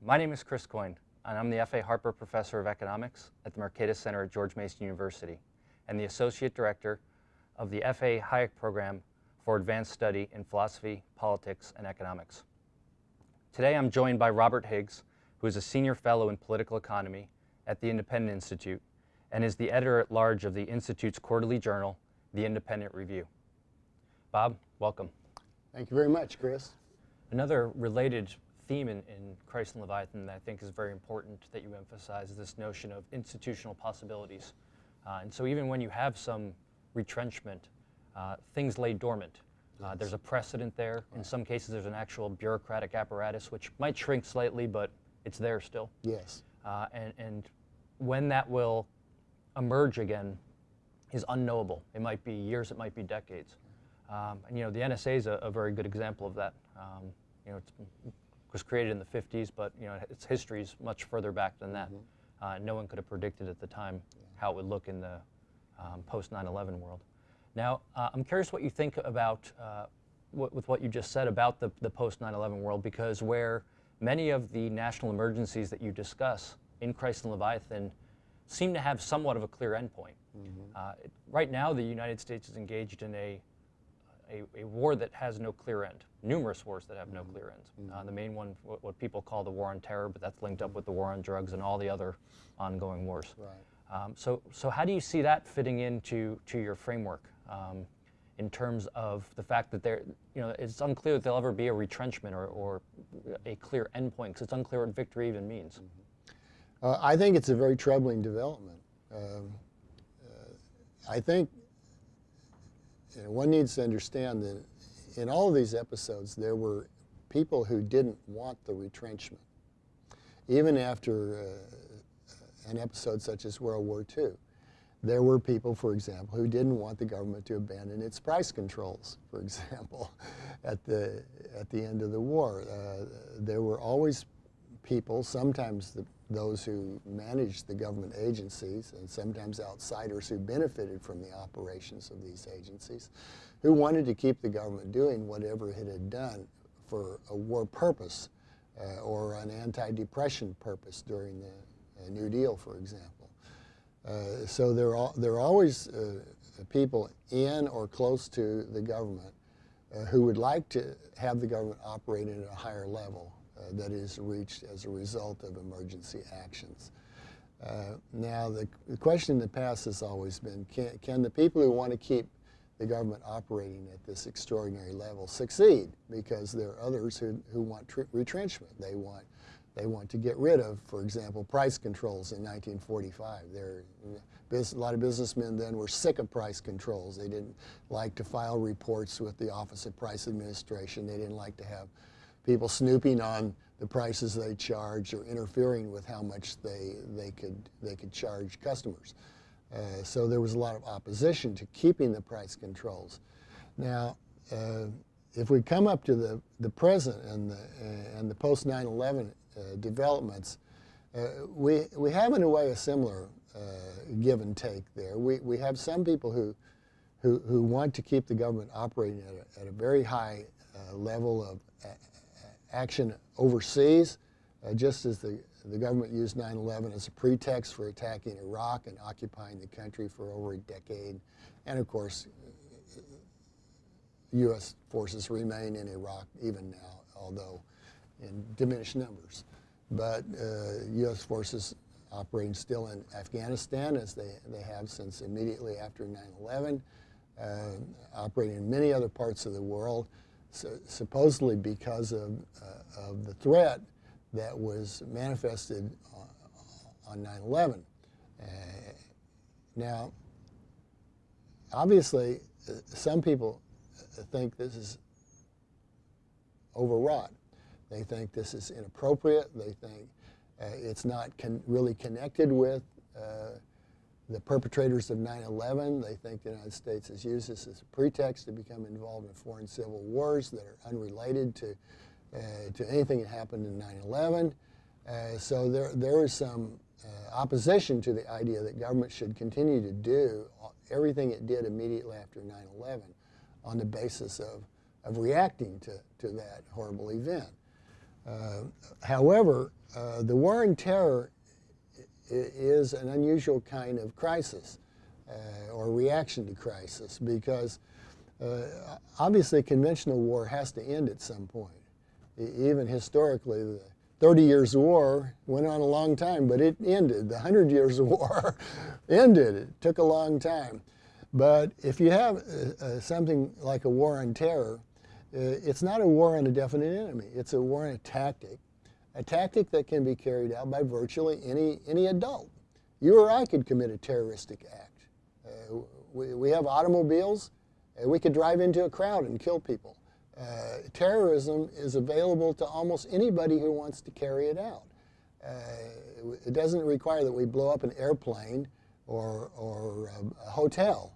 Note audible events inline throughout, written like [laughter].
My name is Chris Coyne, and I'm the F.A. Harper Professor of Economics at the Mercatus Center at George Mason University, and the Associate Director of the F.A. Hayek Program for Advanced Study in Philosophy, Politics, and Economics. Today I'm joined by Robert Higgs, who is a Senior Fellow in Political Economy at the Independent Institute and is the editor-at-large of the Institute's quarterly journal, The Independent Review. Bob, welcome. Thank you very much, Chris. Another related theme in, in Crisis and Leviathan that I think is very important that you emphasize is this notion of institutional possibilities. Uh, and so even when you have some retrenchment, uh, things lay dormant. Uh, there's a precedent there. In some cases, there's an actual bureaucratic apparatus, which might shrink slightly, but it's there still. Yes. Uh, and, and when that will emerge again is unknowable. It might be years, it might be decades. Um, and you know, the NSA is a, a, very good example of that. Um, you know, it was created in the 50s, but you know, its history is much further back than that. Mm -hmm. uh, no one could have predicted at the time yeah. how it would look in the um, post 9/11 world. Now, uh, I'm curious what you think about uh, with what you just said about the, the post 9/11 world, because where many of the national emergencies that you discuss in Crisis and Leviathan seem to have somewhat of a clear endpoint. Mm -hmm. uh, right now, the United States is engaged in a, a, a, war that has no clear end, numerous wars that have mm -hmm. no mm-hmm. clear end. Mm -hmm. uh, the main one, what, what, people call the war on terror, but that's linked up with the war on drugs and all the other ongoing wars. Right. Um, so, so how do you see that fitting into to your framework um, in terms of the fact that there, you know, it's unclear that there'll ever be a retrenchment or, or a clear endpoint because it's unclear what victory even means. Mm -hmm. Uh, I think it's a very troubling development. Um, uh, I think know, one needs to understand that in all of these episodes, there were people who didn't want the retrenchment, even after uh, an episode such as World War II. There were people, for example, who didn't want the government to abandon its price controls, for [laughs] example, at the, at the end of the war. Uh, there were always people, sometimes the those who managed the government agencies and sometimes outsiders who benefited from the operations of these agencies, who wanted to keep the government doing whatever it had done for a war purpose uh, or an anti-depression purpose during the uh, New Deal, for example. Uh, so there are, there are always uh, people in or close to the government uh, who would like to have the government operating at a higher level uh, that is reached as a result of emergency actions. Uh, now, the, the, question in the past has always been, can, can the people who want to keep the government operating at this extraordinary level succeed? Because there are others who, who want retrenchment. They want, they want to get rid of, for example, price controls in 1945. There, a lot of businessmen then were sick of price controls. They didn't like to file reports with the Office of Price Administration. They didn't like to have people snooping on the prices they charge or interfering with how much they, they, could, they could charge customers. Uh, so there was a lot of opposition to keeping the price controls. Now, uh, if we come up to the, the present and the, uh, and the post 9-11 uh, developments, uh, we, we have in a way a similar uh, give and take there. We, we have some people who, who, who want to keep the government operating at a, at a very high level of action overseas, uh, just as the, the government used 9-11 as a pretext for attacking Iraq and occupying the country for over a decade. And of course, U.S. forces remain in Iraq even now, although in diminished numbers. But uh, U.S. forces operating still in Afghanistan as they, they have since immediately after 9-11, uh, operating in many other parts of the world supposedly because of, uh, of the threat that was manifested on 9-11. Uh, now, obviously, uh, some people uh, think this is overwrought. They think this is inappropriate. They think uh, it's not con really connected with uh, the perpetrators of 9-11. They think the United States has used this as a pretext to become involved in foreign civil wars that are unrelated to, uh, to anything that happened in 9-11. Uh, so there, there is some uh, opposition to the idea that government should continue to do everything it did immediately after 9-11 on the basis of, of reacting to, to that horrible event. Uh, however, uh, the war on terror is an unusual kind of crisis uh, or reaction to crisis because uh, obviously conventional war has to end at some point. even historically, the 30 Years' War went on a long time, but it ended. The 100 Years' [laughs] War ended. It took a long time. But if you have uh, uh, something like a war on terror, uh, it's not a war on a definite enemy. It's a war on a tactic, a tactic that can be carried out by virtually any, any adult. You or I could commit a terroristic act. Uh, we, we have automobiles. Uh, we could drive into a crowd and kill people. Uh, terrorism is available to almost anybody who wants to carry it out. Uh, it doesn't require that we blow up an airplane or, or a hotel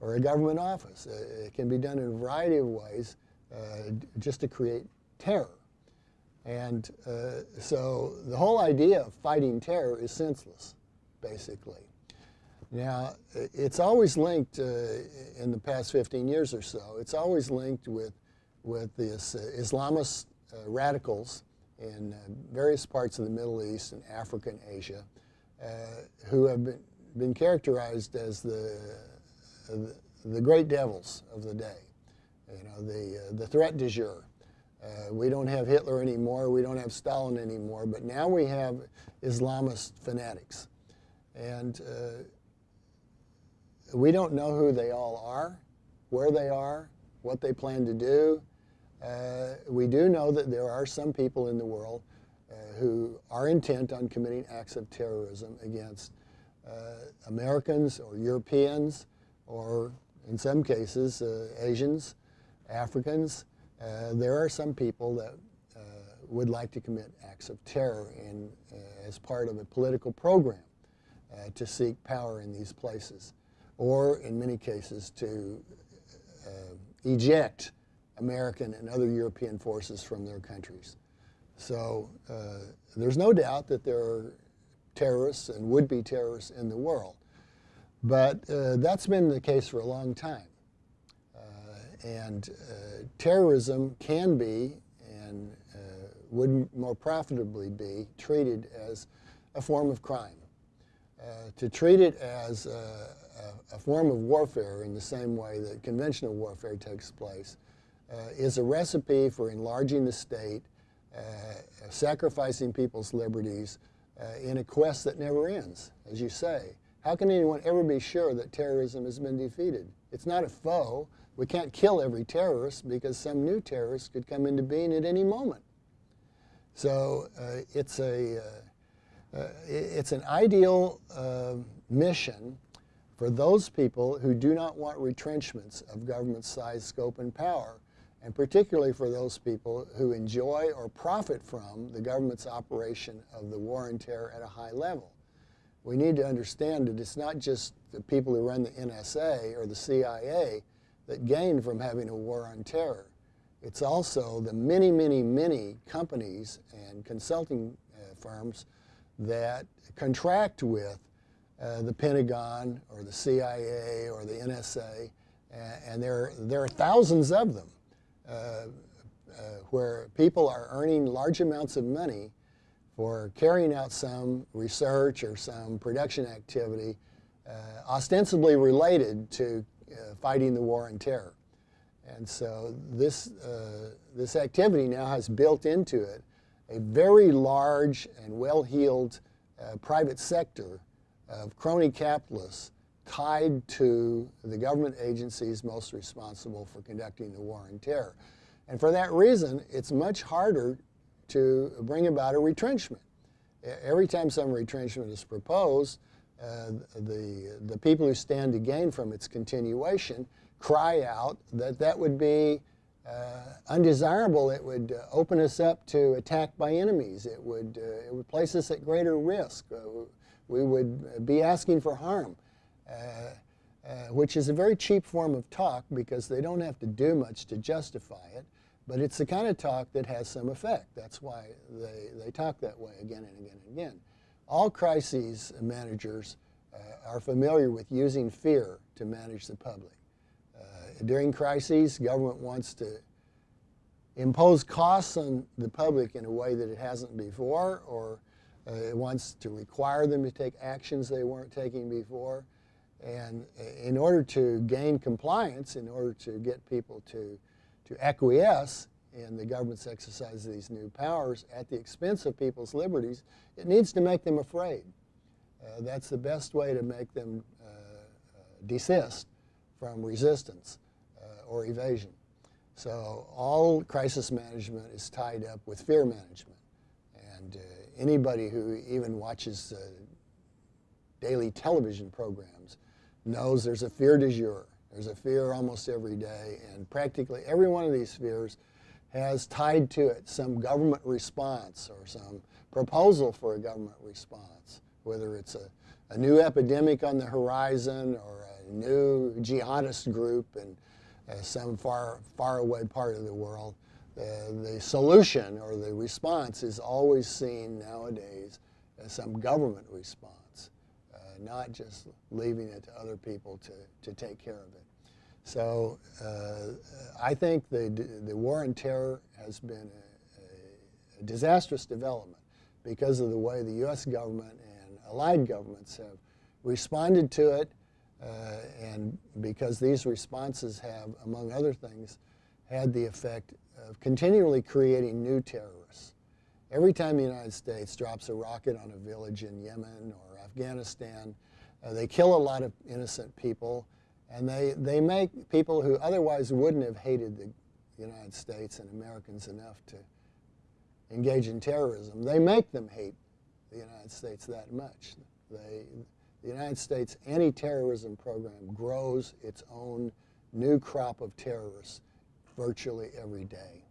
or a government office. Uh, it can be done in a variety of ways uh, just to create terror. And uh, so the whole idea of fighting terror is senseless, basically. Now, it's always linked uh, in the past 15 years or so, it's always linked with, with the Islamist uh, radicals in uh, various parts of the Middle East and Africa and Asia uh, who have been, been characterized as the, the, the great devils of the day, you know, the, uh, the threat du jour. Uh, we don't have Hitler anymore, we don't have Stalin anymore, but now we have Islamist fanatics. And we don't know who they all are, where they are, what they plan to do. Uh, we do know that there are some people in the world uh, who are intent on committing acts of terrorism against uh, Americans or Europeans or, in some cases, uh, Asians, Africans. Uh, there are some people that uh, would like to commit acts of terror in, as part of a political program to seek power in these places or in many cases to uh, eject American and other European forces from their countries. So uh, there's no doubt that there are terrorists and would-be terrorists in the world. But uh, that's been the case for a long time. Uh, and uh, terrorism can be and uh, would more profitably be treated as a form of crime. to treat it as a, form of warfare in the same way that conventional warfare takes place uh, is a recipe for enlarging the state, uh, sacrificing people's liberties uh, in a quest that never ends, as you say. How can anyone ever be sure that terrorism has been defeated? It's not a foe. We can't kill every terrorist because some new terrorist could come into being at any moment. So uh, it's, a, uh, uh, it's an ideal mission for those people who do not want retrenchments of government size, scope, and power, and particularly for those people who enjoy or profit from the government's operation of the war on terror at a high level. We need to understand that it's not just the people who run the NSA or the CIA that gain from having a war on terror. It's also the many, many, many companies and consulting uh, firms that contract with uh, the Pentagon or the CIA or the NSA, and there, there are thousands of them uh, uh, where people are earning large amounts of money for carrying out some research or some production activity uh, ostensibly related to uh, fighting the war on terror. And so this, this activity now has built into it a very large and well-heeled private sector of crony capitalists tied to the government agencies most responsible for conducting the war on terror. And for that reason, it's much harder to bring about a retrenchment. Every time some retrenchment is proposed, uh, the, the people who stand to gain from its continuation cry out that that would be uh, undesirable. It would uh, open us up to attack by enemies. It would, uh, it would place us at greater risk. Uh, we would be asking for harm, uh, uh, which is a very cheap form of talk because they don't have to do much to justify it. But it's the kind of talk that has some effect. That's why they, they talk that way again and again and again. All crises managers uh, are familiar with using fear to manage the public. Uh, during crises, government wants to impose costs on the public in a way that it hasn't before, or uh, it wants to require them to take actions they weren't taking before. And uh, in order to gain compliance, in order to get people to, to acquiesce in the government's exercise of these new powers at the expense of people's liberties, it needs to make them afraid. Uh, that's the best way to make them uh, uh, desist from resistance uh, or evasion. So all crisis management is tied up with fear management. And uh, anybody who even watches uh, daily television programs knows there's a fear du jour. There's a fear almost every day, and practically every one of these fears has tied to it some government response or some proposal for a government response, whether it's a, a new epidemic on the horizon or a new jihadist group in uh, some far, far away part of the world. The, the solution or the response is always seen nowadays as some government response, uh, not just leaving it to other people to, to take care of it. So uh, I think the, the war on terror has been a, a, disastrous development because of the way the U.S. government and allied governments have responded to it uh, and because these responses have, among other things, had the effect of continually creating new terrorists. Every time the United States drops a rocket on a village in Yemen or Afghanistan, uh, they kill a lot of innocent people, and they, they make people who otherwise wouldn't have hated the United States and Americans enough to engage in terrorism, they make them hate the United States that much. They, the United States anti-terrorism program grows its own new crop of terrorists virtually every day.